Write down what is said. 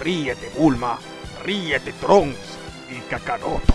Ríete, Bulma. Ríete, Trunks y Kakaroto.